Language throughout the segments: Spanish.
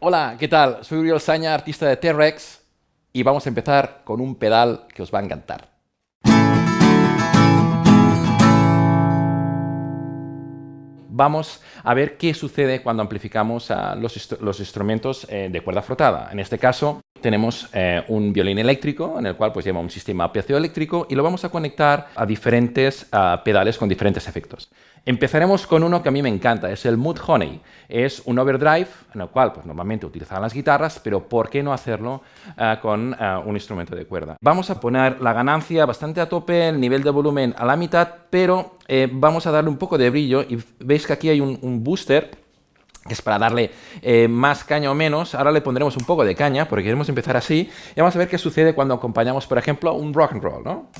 Hola, ¿qué tal? Soy Uriel Saña, artista de T-Rex y vamos a empezar con un pedal que os va a encantar. Vamos a ver qué sucede cuando amplificamos los, instrumentos eh, de cuerda frotada. En este caso tenemos eh, un violín eléctrico en el cual pues lleva un sistema eléctrico y lo vamos a conectar a diferentes pedales con diferentes efectos. Empezaremos con uno que a mí me encanta, es el Mood Honey. Es un overdrive en el cual pues, normalmente utilizan las guitarras, pero ¿por qué no hacerlo eh, con eh, un instrumento de cuerda? Vamos a poner la ganancia bastante a tope, el nivel de volumen a la mitad, pero vamos a darle un poco de brillo y veis que aquí hay un booster que es para darle eh, más caña o menos. Ahora le pondremos un poco de caña, porque queremos empezar así. Y vamos a ver qué sucede cuando acompañamos, por ejemplo, un rock and roll, ¿no?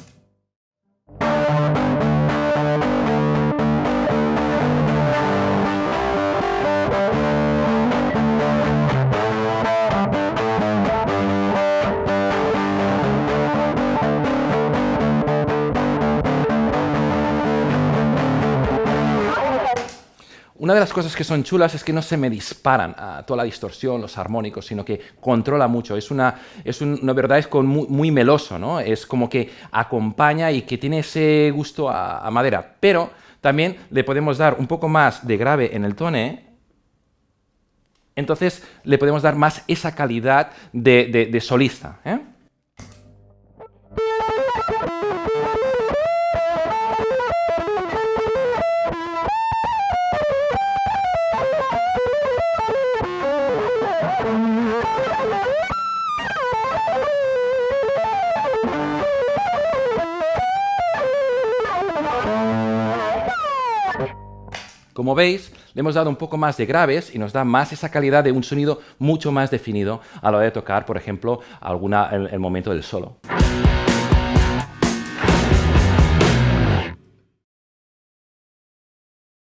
Una de las cosas que son chulas es que no se me disparan a toda la distorsión, los armónicos, sino que controla mucho. Es una, es una verdad es muy, meloso, ¿no? Es como que acompaña y que tiene ese gusto a, madera. Pero también le podemos dar un poco más de grave en el tone, entonces le podemos dar más esa calidad de, de solista. ¿eh? Como veis, le hemos dado un poco más de graves y nos da más esa calidad de un sonido mucho más definido a la hora de tocar, por ejemplo, alguna, el momento del solo.